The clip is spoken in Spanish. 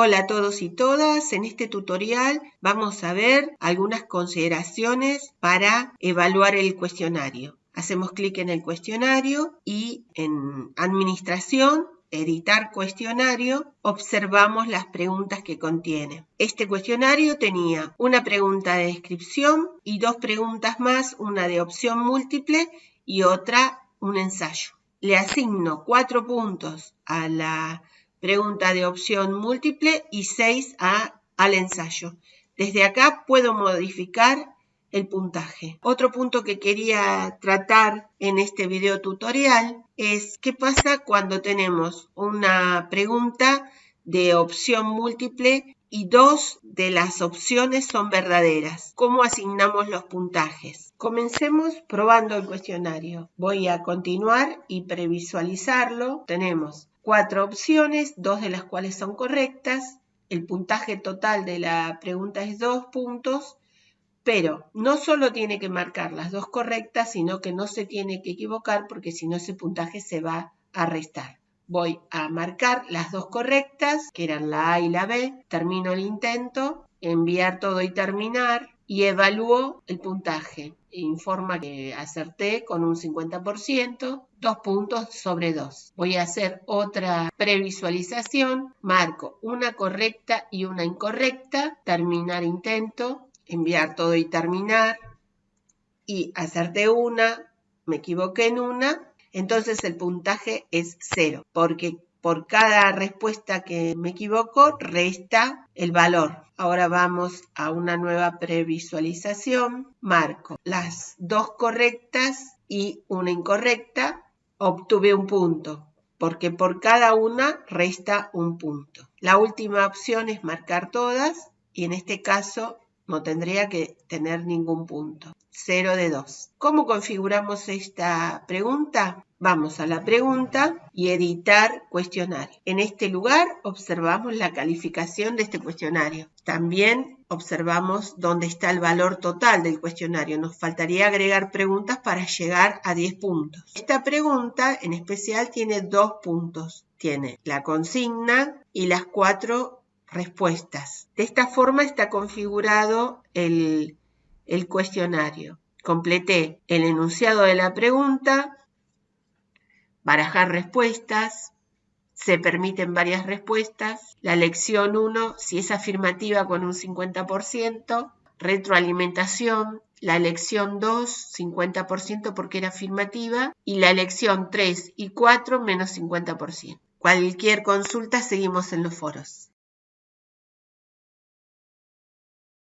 Hola a todos y todas, en este tutorial vamos a ver algunas consideraciones para evaluar el cuestionario. Hacemos clic en el cuestionario y en Administración, Editar cuestionario, observamos las preguntas que contiene. Este cuestionario tenía una pregunta de descripción y dos preguntas más, una de opción múltiple y otra un ensayo. Le asigno cuatro puntos a la pregunta de opción múltiple y 6 a, al ensayo. Desde acá puedo modificar el puntaje. Otro punto que quería tratar en este video tutorial es qué pasa cuando tenemos una pregunta de opción múltiple y dos de las opciones son verdaderas. ¿Cómo asignamos los puntajes? Comencemos probando el cuestionario. Voy a continuar y previsualizarlo. Tenemos cuatro opciones, dos de las cuales son correctas. El puntaje total de la pregunta es dos puntos, pero no solo tiene que marcar las dos correctas, sino que no se tiene que equivocar porque si no ese puntaje se va a restar. Voy a marcar las dos correctas, que eran la A y la B, termino el intento, enviar todo y terminar, y evalúo el puntaje. Informa que acerté con un 50%, dos puntos sobre dos. Voy a hacer otra previsualización, marco una correcta y una incorrecta, terminar intento, enviar todo y terminar, y acerté una, me equivoqué en una, entonces el puntaje es cero, porque por cada respuesta que me equivoco, resta el valor. Ahora vamos a una nueva previsualización. Marco las dos correctas y una incorrecta. Obtuve un punto, porque por cada una resta un punto. La última opción es marcar todas y en este caso no tendría que tener ningún punto. 0 de 2. ¿Cómo configuramos esta pregunta? Vamos a la pregunta y editar cuestionario. En este lugar observamos la calificación de este cuestionario. También observamos dónde está el valor total del cuestionario. Nos faltaría agregar preguntas para llegar a 10 puntos. Esta pregunta en especial tiene dos puntos. Tiene la consigna y las cuatro respuestas. De esta forma está configurado el, el cuestionario. Completé el enunciado de la pregunta, barajar respuestas, se permiten varias respuestas, la lección 1 si es afirmativa con un 50%, retroalimentación, la lección 2 50% porque era afirmativa y la lección 3 y 4 menos 50%. Cualquier consulta seguimos en los foros.